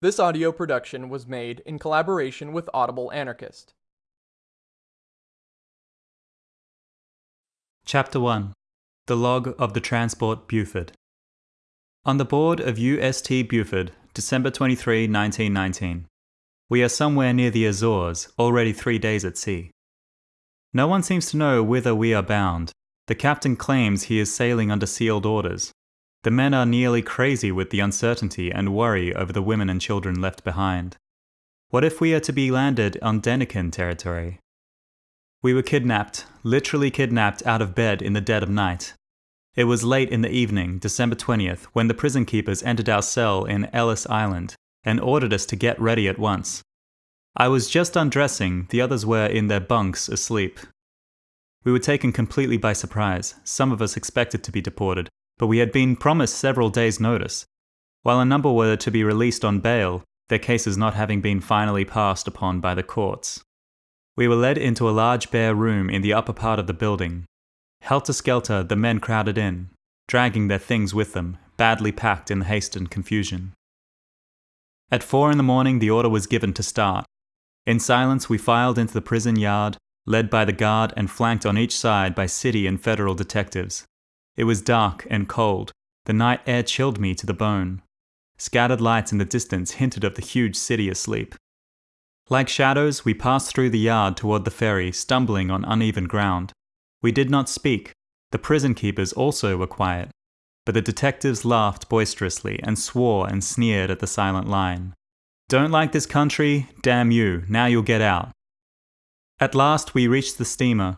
This audio production was made in collaboration with Audible Anarchist. Chapter 1 The Log of the Transport Buford. On the board of UST Buford, December 23, 1919. We are somewhere near the Azores, already three days at sea. No one seems to know whither we are bound. The captain claims he is sailing under sealed orders. The men are nearly crazy with the uncertainty and worry over the women and children left behind. What if we are to be landed on Denikin territory? We were kidnapped, literally kidnapped out of bed in the dead of night. It was late in the evening, December 20th, when the prison keepers entered our cell in Ellis Island and ordered us to get ready at once. I was just undressing, the others were in their bunks asleep. We were taken completely by surprise. Some of us expected to be deported, but we had been promised several days' notice. While a number were to be released on bail, their cases not having been finally passed upon by the courts. We were led into a large bare room in the upper part of the building. Helter skelter, the men crowded in, dragging their things with them, badly packed in the haste and confusion. At four in the morning, the order was given to start. In silence, we filed into the prison yard, led by the guard and flanked on each side by city and federal detectives. It was dark and cold. The night air chilled me to the bone. Scattered lights in the distance hinted of the huge city asleep. Like shadows, we passed through the yard toward the ferry, stumbling on uneven ground. We did not speak. The prison keepers also were quiet. But the detectives laughed boisterously and swore and sneered at the silent line. Don't like this country? Damn you, now you'll get out. At last we reached the steamer,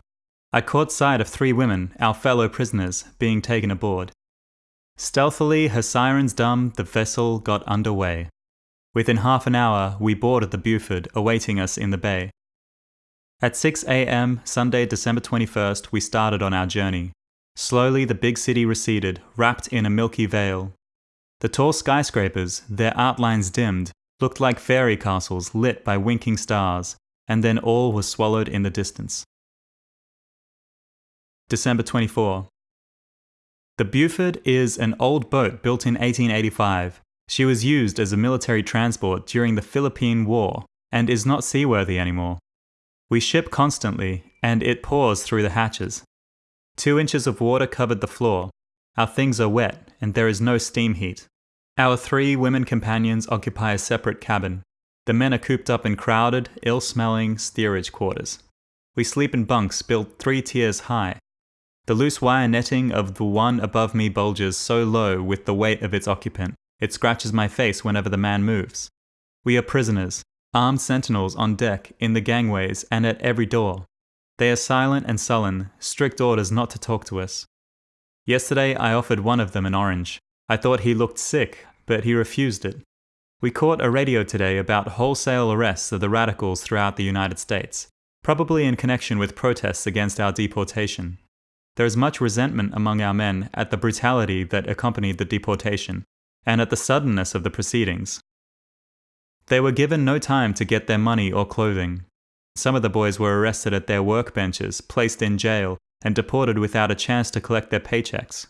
I caught sight of three women, our fellow prisoners, being taken aboard. Stealthily, her sirens dumb, the vessel got under way. Within half an hour, we boarded the Buford, awaiting us in the bay. At 6 a.m., Sunday, December 21st, we started on our journey. Slowly, the big city receded, wrapped in a milky veil. The tall skyscrapers, their outlines dimmed, looked like fairy castles lit by winking stars, and then all was swallowed in the distance. December 24. The Buford is an old boat built in 1885. She was used as a military transport during the Philippine War and is not seaworthy anymore. We ship constantly, and it pours through the hatches. Two inches of water covered the floor. Our things are wet, and there is no steam heat. Our three women companions occupy a separate cabin. The men are cooped up in crowded, ill smelling steerage quarters. We sleep in bunks built three tiers high, the loose wire netting of the one above me bulges so low with the weight of its occupant, it scratches my face whenever the man moves. We are prisoners, armed sentinels on deck, in the gangways, and at every door. They are silent and sullen, strict orders not to talk to us. Yesterday I offered one of them an orange. I thought he looked sick, but he refused it. We caught a radio today about wholesale arrests of the radicals throughout the United States, probably in connection with protests against our deportation. There is much resentment among our men at the brutality that accompanied the deportation, and at the suddenness of the proceedings. They were given no time to get their money or clothing. Some of the boys were arrested at their workbenches, placed in jail, and deported without a chance to collect their paychecks.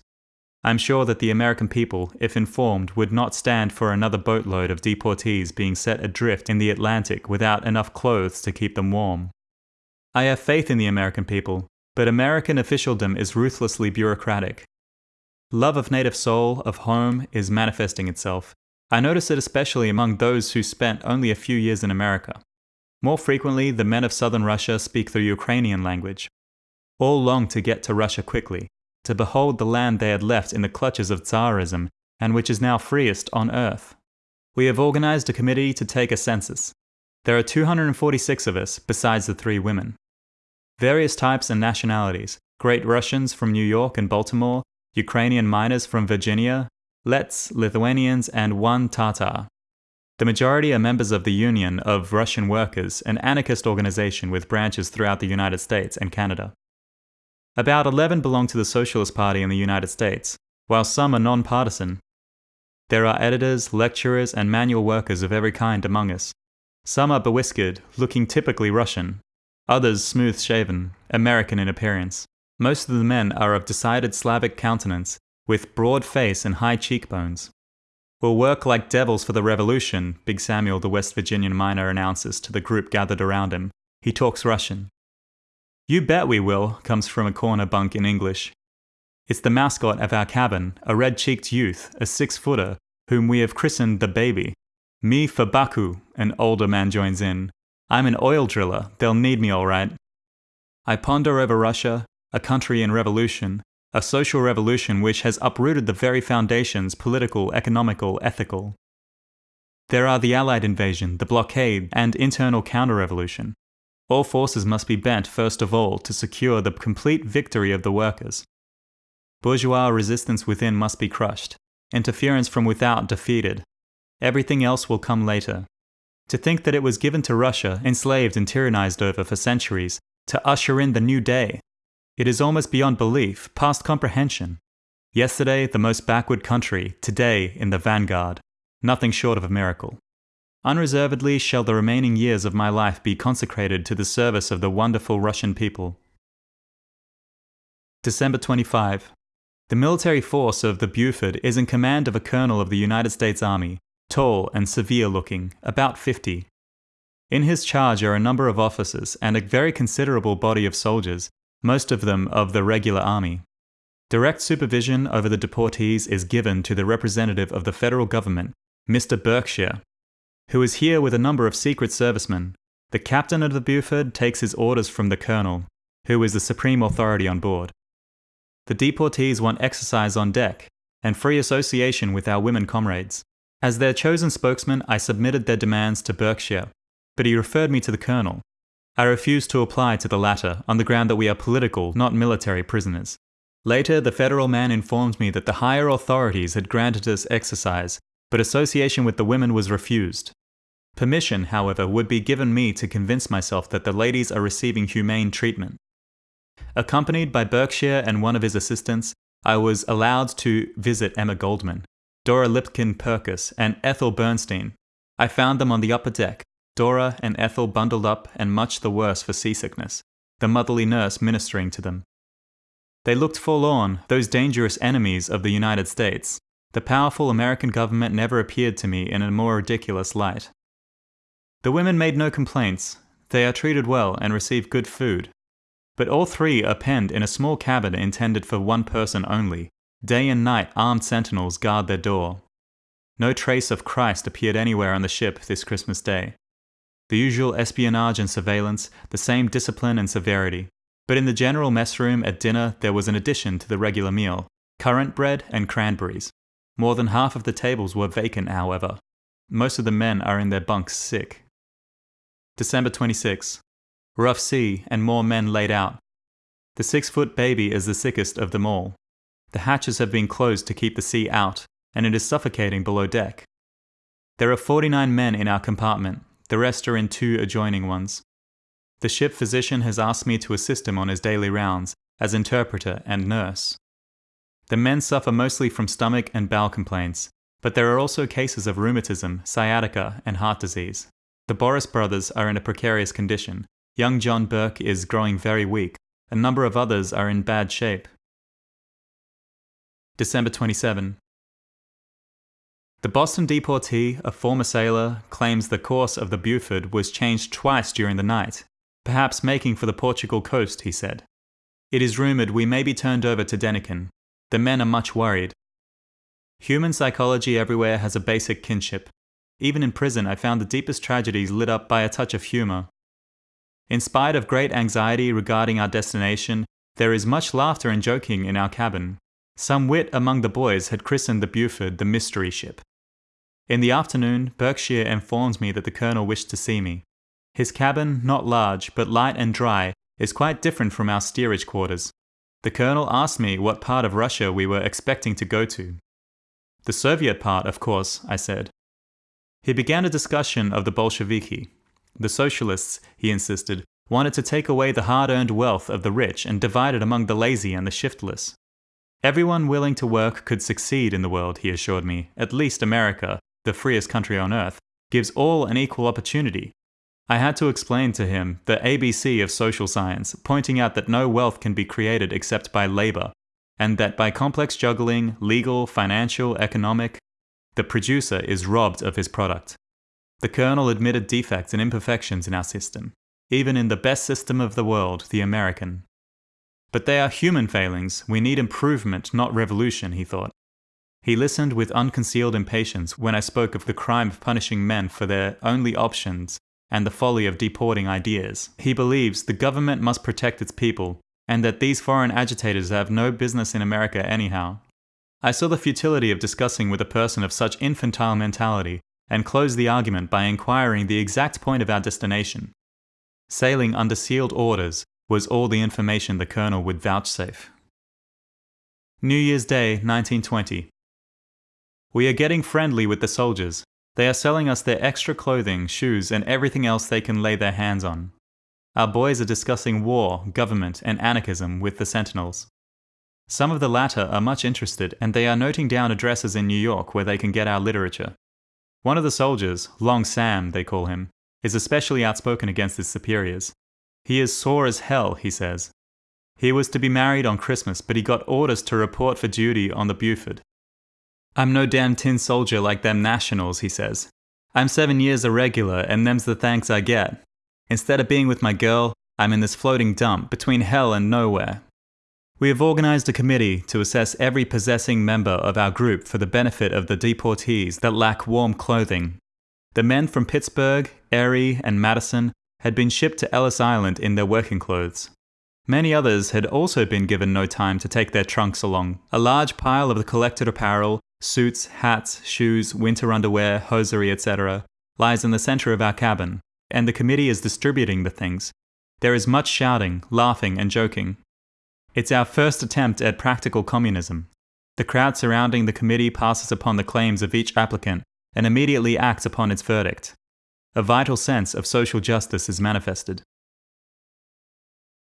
I'm sure that the American people, if informed, would not stand for another boatload of deportees being set adrift in the Atlantic without enough clothes to keep them warm. I have faith in the American people, but American officialdom is ruthlessly bureaucratic. Love of native soul, of home, is manifesting itself. I notice it especially among those who spent only a few years in America. More frequently, the men of southern Russia speak the Ukrainian language. All long to get to Russia quickly, to behold the land they had left in the clutches of Tsarism and which is now freest on earth. We have organized a committee to take a census. There are 246 of us, besides the three women various types and nationalities Great Russians from New York and Baltimore, Ukrainian miners from Virginia, Letts, Lithuanians, and one Tatar. The majority are members of the Union of Russian Workers, an anarchist organization with branches throughout the United States and Canada. About 11 belong to the Socialist Party in the United States, while some are nonpartisan. There are editors, lecturers, and manual workers of every kind among us. Some are bewhiskered, looking typically Russian, others smooth shaven, American in appearance. Most of the men are of decided Slavic countenance, with broad face and high cheekbones. We'll work like devils for the revolution, Big Samuel, the West Virginian miner, announces to the group gathered around him. He talks Russian. You bet we will, comes from a corner bunk in English. It's the mascot of our cabin, a red cheeked youth, a six footer, whom we have christened the baby. Me for Baku, an older man joins in. I'm an oil driller, they'll need me all right. I ponder over Russia, a country in revolution, a social revolution which has uprooted the very foundations political, economical, ethical. There are the Allied invasion, the blockade, and internal counter revolution. All forces must be bent, first of all, to secure the complete victory of the workers. Bourgeois resistance within must be crushed, interference from without defeated. Everything else will come later. To think that it was given to Russia, enslaved and tyrannized over for centuries, to usher in the new day, it is almost beyond belief, past comprehension. Yesterday, the most backward country, today, in the vanguard. Nothing short of a miracle. Unreservedly shall the remaining years of my life be consecrated to the service of the wonderful Russian people. December 25. The military force of the Buford is in command of a colonel of the United States Army, tall and severe looking, about 50. In his charge are a number of officers and a very considerable body of soldiers, most of them of the regular army. Direct supervision over the deportees is given to the representative of the federal government, Mr. Berkshire, who is here with a number of secret servicemen. The captain of the Buford takes his orders from the colonel, who is the supreme authority on board. The deportees want exercise on deck and free association with our women comrades. As their chosen spokesman, I submitted their demands to Berkshire, but he referred me to the colonel, I refused to apply to the latter on the ground that we are political, not military prisoners. Later, the federal man informed me that the higher authorities had granted us exercise, but association with the women was refused. Permission, however, would be given me to convince myself that the ladies are receiving humane treatment. Accompanied by Berkshire and one of his assistants, I was allowed to visit Emma Goldman, Dora Lipkin Purkis, and Ethel Bernstein. I found them on the upper deck, Dora and Ethel bundled up and much the worse for seasickness, the motherly nurse ministering to them. They looked forlorn, those dangerous enemies of the United States. The powerful American government never appeared to me in a more ridiculous light. The women made no complaints. They are treated well and receive good food. But all three are penned in a small cabin intended for one person only. Day and night, armed sentinels guard their door. No trace of Christ appeared anywhere on the ship this Christmas Day the usual espionage and surveillance, the same discipline and severity. But in the general mess room at dinner, there was an addition to the regular meal currant bread and cranberries. More than half of the tables were vacant, however. Most of the men are in their bunks sick. December 26. Rough sea and more men laid out. The six foot baby is the sickest of them all. The hatches have been closed to keep the sea out, and it is suffocating below deck. There are 49 men in our compartment, the rest are in two adjoining ones. The ship physician has asked me to assist him on his daily rounds as interpreter and nurse. The men suffer mostly from stomach and bowel complaints, but there are also cases of rheumatism, sciatica, and heart disease. The Boris brothers are in a precarious condition. Young John Burke is growing very weak. A number of others are in bad shape. December 27. The Boston deportee, a former sailor, claims the course of the Buford was changed twice during the night, perhaps making for the Portugal coast, he said. It is rumoured we may be turned over to Denikin. The men are much worried. Human psychology everywhere has a basic kinship. Even in prison, I found the deepest tragedies lit up by a touch of humour. In spite of great anxiety regarding our destination, there is much laughter and joking in our cabin. Some wit among the boys had christened the Buford the Mystery Ship. In the afternoon, Berkshire informs me that the colonel wished to see me. His cabin, not large, but light and dry, is quite different from our steerage quarters. The colonel asked me what part of Russia we were expecting to go to. The Soviet part, of course, I said. He began a discussion of the Bolsheviki. The socialists, he insisted, wanted to take away the hard earned wealth of the rich and divide it among the lazy and the shiftless. Everyone willing to work could succeed in the world, he assured me, at least America, the freest country on earth, gives all an equal opportunity. I had to explain to him the ABC of social science, pointing out that no wealth can be created except by labor, and that by complex juggling, legal, financial, economic, The producer is robbed of his product. The colonel admitted defects and imperfections in our system, even in the best system of the world, the American. But they are human failings. We need improvement, not revolution, he thought. He listened with unconcealed impatience when I spoke of the crime of punishing men for their only options and the folly of deporting ideas. He believes the government must protect its people, and that these foreign agitators have no business in America anyhow. I saw the futility of discussing with a person of such infantile mentality, and closed the argument by inquiring the exact point of our destination. Sailing under sealed orders was all the information the colonel would vouchsafe. New Year's Day, 1920. We are getting friendly with the soldiers, they are selling us their extra clothing, shoes, and everything else they can lay their hands on. Our boys are discussing war, government, and anarchism with the Sentinels. Some of the latter are much interested, and they are noting down addresses in New York where they can get our literature. One of the soldiers, Long Sam, they call him, is especially outspoken against his superiors. He is sore as hell, he says. He was to be married on Christmas, but he got orders to report for duty on the Buford. I'm no damn tin soldier like them nationals, he says. I'm seven years a regular, and them's the thanks I get. Instead of being with my girl, I'm in this floating dump between hell and nowhere. We have organized a committee to assess every possessing member of our group for the benefit of the deportees that lack warm clothing. The men from Pittsburgh, Erie, and Madison had been shipped to Ellis Island in their working clothes. Many others had also been given no time to take their trunks along. A large pile of the collected apparel suits, hats, shoes, winter underwear, hosiery, etc., lies in the center of our cabin, and the committee is distributing the things. There is much shouting, laughing, and joking. It's our first attempt at practical communism. The crowd surrounding the committee passes upon the claims of each applicant and immediately acts upon its verdict. A vital sense of social justice is manifested.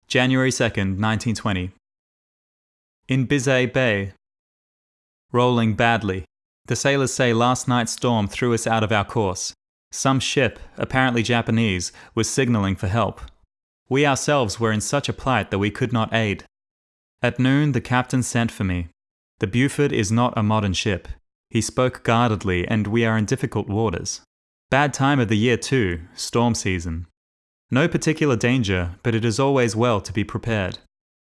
January 2nd, 1920. In Biscay Bay, Rolling badly. The sailors say last night's storm threw us out of our course. Some ship, apparently Japanese, was signaling for help. We ourselves were in such a plight that we could not aid. At noon, the captain sent for me. The Buford is not a modern ship. He spoke guardedly, and we are in difficult waters. Bad time of the year, too, storm season. No particular danger, but it is always well to be prepared.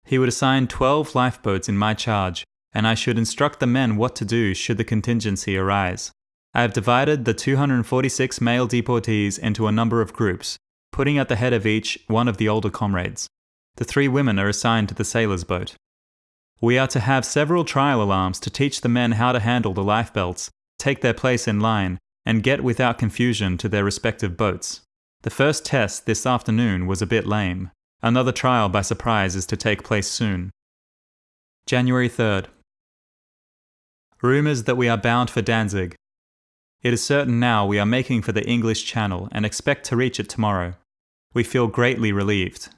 He would assign 12 lifeboats in my charge, and I should instruct the men what to do should the contingency arise. I have divided the 246 male deportees into a number of groups, putting at the head of each one of the older comrades. The three women are assigned to the sailor's boat. We are to have several trial alarms to teach the men how to handle the lifebelts, take their place in line, and get without confusion to their respective boats. The first test this afternoon was a bit lame. Another trial by surprise is to take place soon. January 3rd. Rumours that we are bound for Danzig. It is certain now we are making for the English Channel and expect to reach it tomorrow. We feel greatly relieved.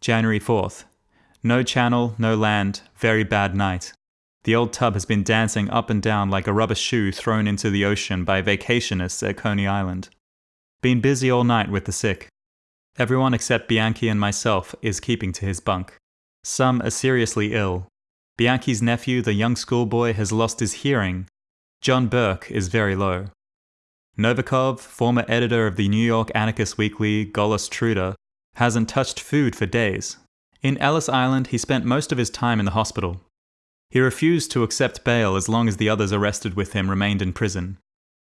January 4th. No channel, no land, very bad night. The old tub has been dancing up and down like a rubber shoe thrown into the ocean by vacationists at Coney Island. Been busy all night with the sick. Everyone except Bianchi and myself is keeping to his bunk. Some are seriously ill, Bianchi's nephew, the young schoolboy, has lost his hearing. John Burke is very low. Novikov, former editor of the New York anarchist weekly Golos Truda, hasn't touched food for days. In Ellis Island, he spent most of his time in the hospital. He refused to accept bail as long as the others arrested with him remained in prison.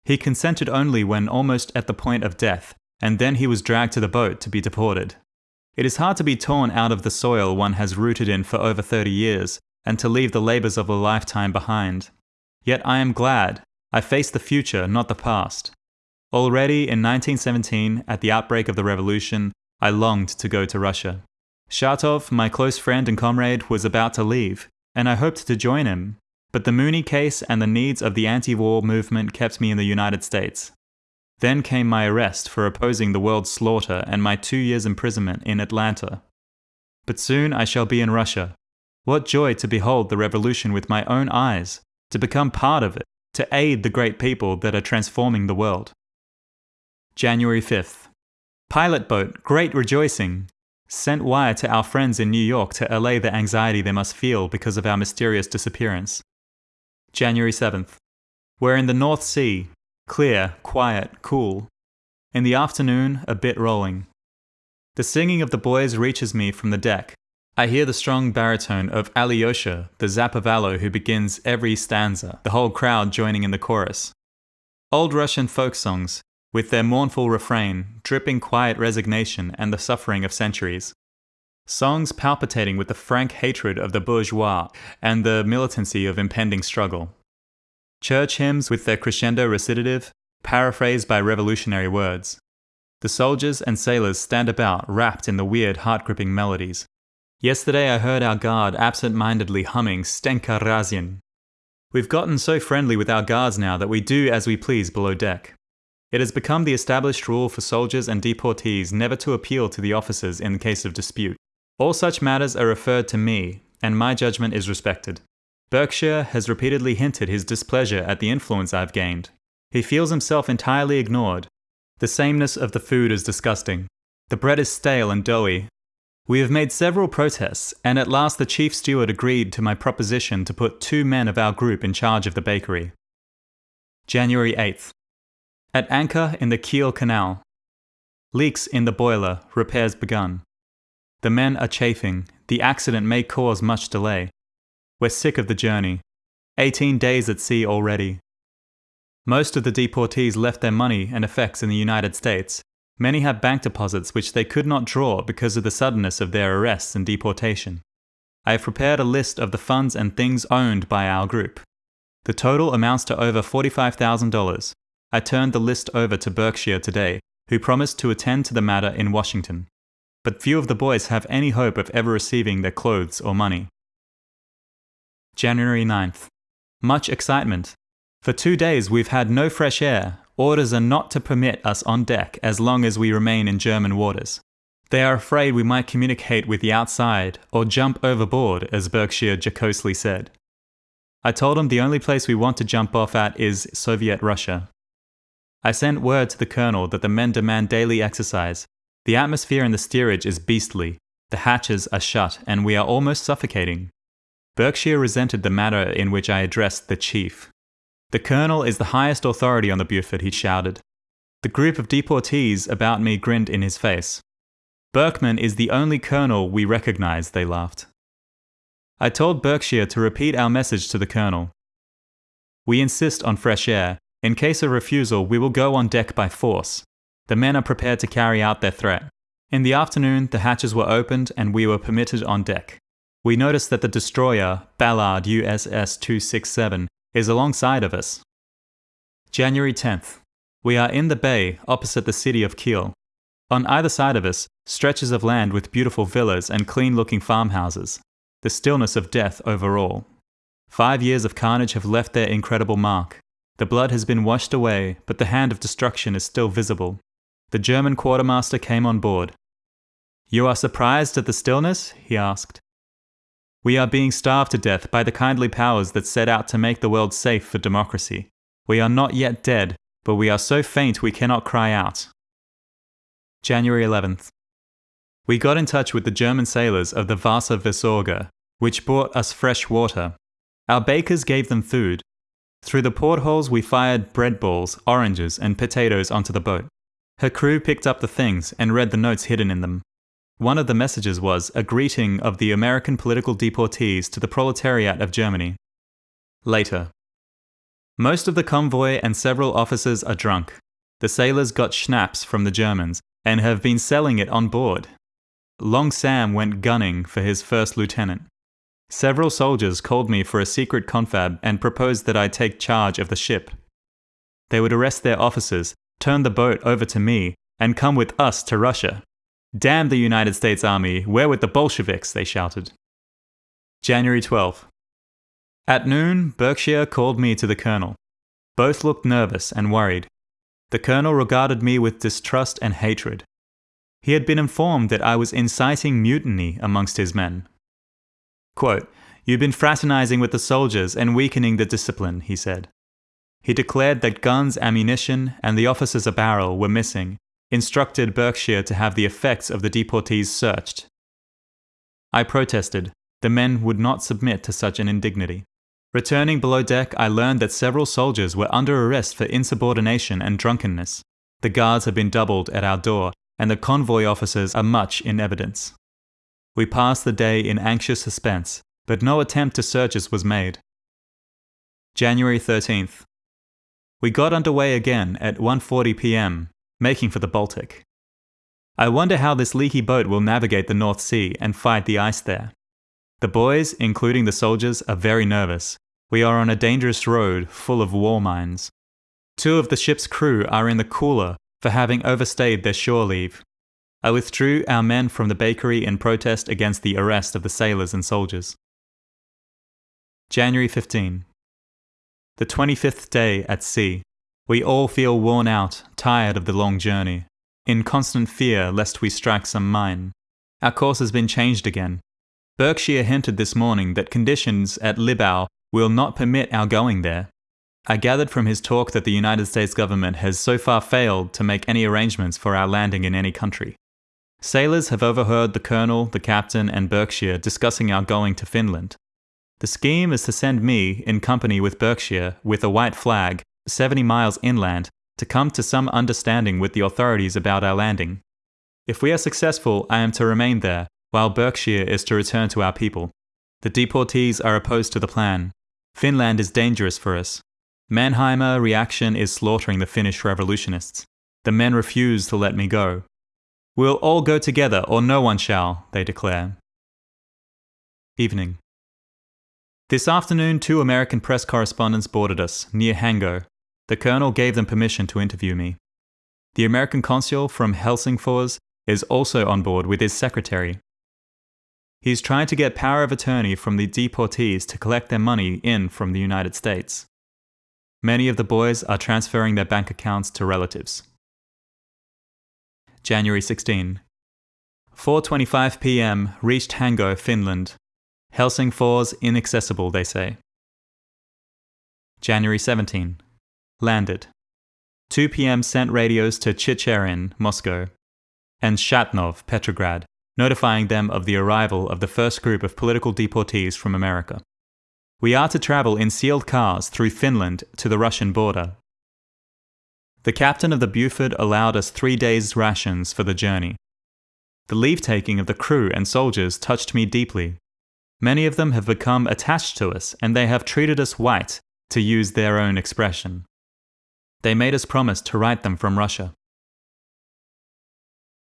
He consented only when almost at the point of death, and then he was dragged to the boat to be deported. It is hard to be torn out of the soil one has rooted in for over 30 years and to leave the labours of a lifetime behind. Yet I am glad I face the future, not the past. Already in 1917, at the outbreak of the revolution, I longed to go to Russia. Shatov, my close friend and comrade, was about to leave, and I hoped to join him. But the Mooney case and the needs of the anti war movement kept me in the United States. Then came my arrest for opposing the world's slaughter and my two years' imprisonment in Atlanta. But soon I shall be in Russia, what joy to behold the revolution with my own eyes, to become part of it, to aid the great people that are transforming the world. January 5th. Pilot boat, great rejoicing. Sent wire to our friends in New York to allay the anxiety they must feel because of our mysterious disappearance. January 7th. We're in the North Sea. Clear, quiet, cool. In the afternoon, a bit rolling. The singing of the boys reaches me from the deck. I hear the strong baritone of Alyosha, the Zapevalo who begins every stanza, the whole crowd joining in the chorus. Old Russian folk songs, with their mournful refrain, dripping quiet resignation and the suffering of centuries. Songs palpitating with the frank hatred of the bourgeois and the militancy of impending struggle. Church hymns with their crescendo recitative, paraphrased by revolutionary words. The soldiers and sailors stand about wrapped in the weird, heart gripping melodies. Yesterday I heard our guard absent mindedly humming Stenka Razin. We've gotten so friendly with our guards now that we do as we please below deck. It has become the established rule for soldiers and deportees never to appeal to the officers in case of dispute. All such matters are referred to me, and my judgment is respected. Berkshire has repeatedly hinted his displeasure at the influence I've gained. He feels himself entirely ignored. The sameness of the food is disgusting. The bread is stale and doughy. We have made several protests, and at last the chief steward agreed to my proposition to put two men of our group in charge of the bakery. January 8th. At anchor in the Kiel Canal. Leaks in the boiler, repairs begun. The men are chafing, the accident may cause much delay. We're sick of the journey. 18 days at sea already. Most of the deportees left their money and effects in the United States. Many have bank deposits which they could not draw because of the suddenness of their arrests and deportation. I have prepared a list of the funds and things owned by our group. The total amounts to over $45,000. I turned the list over to Berkshire today, who promised to attend to the matter in Washington. But few of the boys have any hope of ever receiving their clothes or money. January 9th. Much excitement. For two days we've had no fresh air. Orders are not to permit us on deck as long as we remain in German waters. They are afraid we might communicate with the outside or jump overboard, as Berkshire jocosely said. I told him the only place we want to jump off at is Soviet Russia. I sent word to the colonel that the men demand daily exercise. The atmosphere in the steerage is beastly. The hatches are shut, and we are almost suffocating. Berkshire resented the manner in which I addressed the chief. The colonel is the highest authority on the Buford, he shouted. The group of deportees about me grinned in his face. Berkman is the only colonel we recognize, they laughed. I told Berkshire to repeat our message to the colonel. We insist on fresh air. In case of refusal, we will go on deck by force. The men are prepared to carry out their threat. In the afternoon, the hatches were opened and we were permitted on deck. We noticed that the destroyer, Ballard USS 267, is alongside of us. January 10th. We are in the bay opposite the city of Kiel. On either side of us, stretches of land with beautiful villas and clean looking farmhouses. The stillness of death over all. Five years of carnage have left their incredible mark. The blood has been washed away, but the hand of destruction is still visible. The German quartermaster came on board. You are surprised at the stillness? he asked. We are being starved to death by the kindly powers that set out to make the world safe for democracy. We are not yet dead, but we are so faint we cannot cry out. January 11th. We got in touch with the German sailors of the Wasser Versorger, which brought us fresh water. Our bakers gave them food. Through the portholes, we fired bread balls, oranges, and potatoes onto the boat. Her crew picked up the things and read the notes hidden in them. One of the messages was a greeting of the American political deportees to the proletariat of Germany. Later. Most of the convoy and several officers are drunk. The sailors got schnapps from the Germans and have been selling it on board. Long Sam went gunning for his first lieutenant. Several soldiers called me for a secret confab and proposed that I take charge of the ship. They would arrest their officers, turn the boat over to me, and come with us to Russia. Damn the United States Army, we're with the Bolsheviks, they shouted. January 12th. At noon, Berkshire called me to the colonel. Both looked nervous and worried. The colonel regarded me with distrust and hatred. He had been informed that I was inciting mutiny amongst his men. Quote, You've been fraternizing with the soldiers and weakening the discipline, he said. He declared that guns, ammunition, and the officer's apparel were missing, instructed Berkshire to have the effects of the deportees searched. I protested. The men would not submit to such an indignity. Returning below deck, I learned that several soldiers were under arrest for insubordination and drunkenness. The guards have been doubled at our door, and the convoy officers are much in evidence. We passed the day in anxious suspense, but no attempt to search us was made. January 13th. We got underway again at 1:40 p.m., making for the Baltic. I wonder how this leaky boat will navigate the North Sea and fight the ice there. The boys, including the soldiers, are very nervous. We are on a dangerous road full of war mines. Two of the ship's crew are in the cooler for having overstayed their shore leave. I withdrew our men from the bakery in protest against the arrest of the sailors and soldiers. January 15. The 25th day at sea. We all feel worn out, tired of the long journey, in constant fear lest we strike some mine. Our course has been changed again. Berkshire hinted this morning that conditions at Libau will not permit our going there. I gathered from his talk that the United States government has so far failed to make any arrangements for our landing in any country. Sailors have overheard the colonel, the captain, and Berkshire discussing our going to Finland. The scheme is to send me, in company with Berkshire, with a white flag, 70 miles inland, to come to some understanding with the authorities about our landing. If we are successful, I am to remain there, while Berkshire is to return to our people. The deportees are opposed to the plan. Finland is dangerous for us. Mannerheim reaction is slaughtering the Finnish revolutionists. The men refuse to let me go. We'll all go together, or no one shall, they declare. Evening. This afternoon, two American press correspondents boarded us, near Hango. The colonel gave them permission to interview me. The American consul from Helsingfors is also on board with his secretary. He's trying to get power of attorney from the deportees to collect their money in from the United States. Many of the boys are transferring their bank accounts to relatives. January 16. 4:25 p.m. reached Hango, Finland. Helsingfors inaccessible, they say. January 17. Landed. 2 p.m. sent radios to Chicherin, Moscow, and Shatov, Petrograd, notifying them of the arrival of the first group of political deportees from America. We are to travel in sealed cars through Finland to the Russian border, the captain of the Buford allowed us three days' rations for the journey. The leave taking of the crew and soldiers touched me deeply. Many of them have become attached to us, and they have treated us white, to use their own expression. They made us promise to write them from Russia.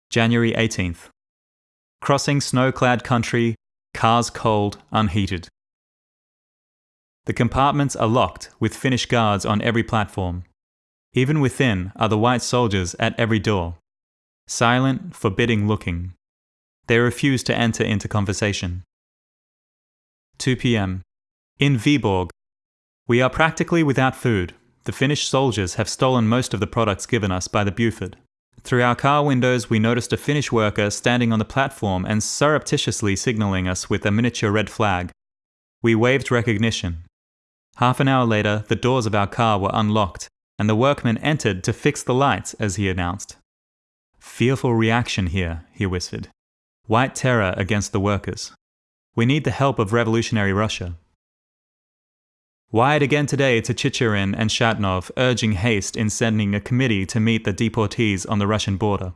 January 18th. Crossing snow clad country, cars cold, unheated. The compartments are locked, with Finnish guards on every platform. Even within are the white soldiers at every door, silent, forbidding looking. They refuse to enter into conversation. 2 p.m. In Viborg. We are practically without food. The Finnish soldiers have stolen most of the products given us by the Buford. Through our car windows, we noticed a Finnish worker standing on the platform and surreptitiously signaling us with a miniature red flag. We waved recognition. Half an hour later, the doors of our car were unlocked, and the workmen entered to fix the lights as he announced. Fearful reaction here, he whispered. White terror against the workers. We need the help of revolutionary Russia. Wired again today to Chicherin and Shatov, urging haste in sending a committee to meet the deportees on the Russian border.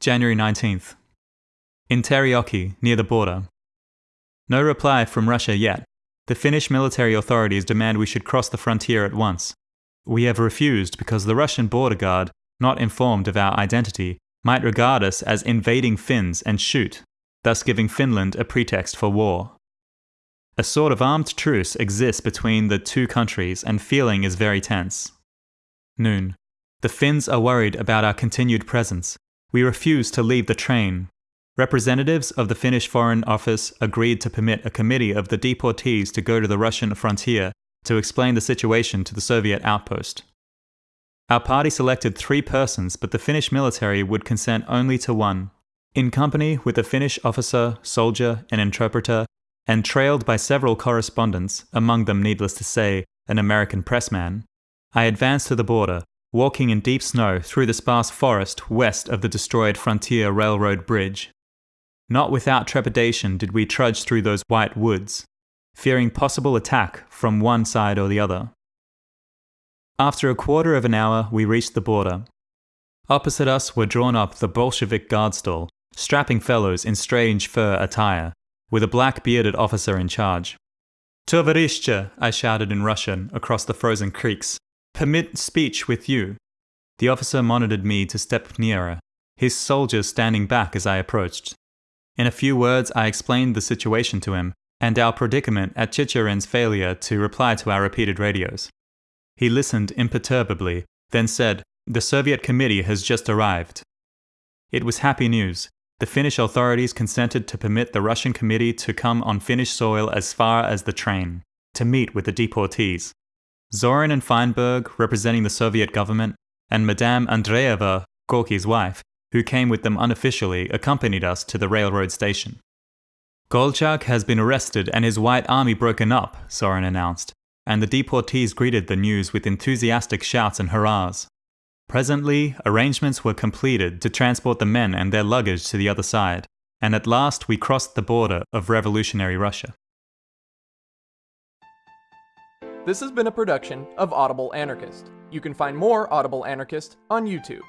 January 19th. In Terijoki, near the border. No reply from Russia yet. The Finnish military authorities demand we should cross the frontier at once. We have refused because the Russian border guard, not informed of our identity, might regard us as invading Finns and shoot, thus giving Finland a pretext for war. A sort of armed truce exists between the two countries and feeling is very tense. Noon. The Finns are worried about our continued presence. We refuse to leave the train. Representatives of the Finnish Foreign Office agreed to permit a committee of the deportees to go to the Russian frontier to explain the situation to the Soviet outpost. Our party selected three persons, but the Finnish military would consent only to one. In company with a Finnish officer, soldier, and interpreter, and trailed by several correspondents, among them, needless to say, an American pressman, I advanced to the border, walking in deep snow through the sparse forest west of the destroyed Frontier Railroad Bridge. Not without trepidation did we trudge through those white woods, fearing possible attack from one side or the other. After a quarter of an hour, we reached the border. Opposite us were drawn up the Bolshevik guard stall, strapping fellows in strange fur attire, with a black bearded officer in charge. Tovarishche, I shouted in Russian across the frozen creeks. Permit speech with you. The officer monitored me to step nearer, his soldiers standing back as I approached. In a few words, I explained the situation to him and our predicament at Chicherin's failure to reply to our repeated radios. He listened imperturbably, then said, The Soviet committee has just arrived. It was happy news. The Finnish authorities consented to permit the Russian committee to come on Finnish soil as far as the train, to meet with the deportees. Zorin and Feinberg, representing the Soviet government, and Madame Andreeva, Gorky's wife, who came with them unofficially, accompanied us to the railroad station. Kolchak has been arrested and his white army broken up, Zorin announced, and the deportees greeted the news with enthusiastic shouts and hurrahs. Presently, arrangements were completed to transport the men and their luggage to the other side, and at last we crossed the border of revolutionary Russia. This has been a production of Audible Anarchist. You can find more Audible Anarchist on YouTube.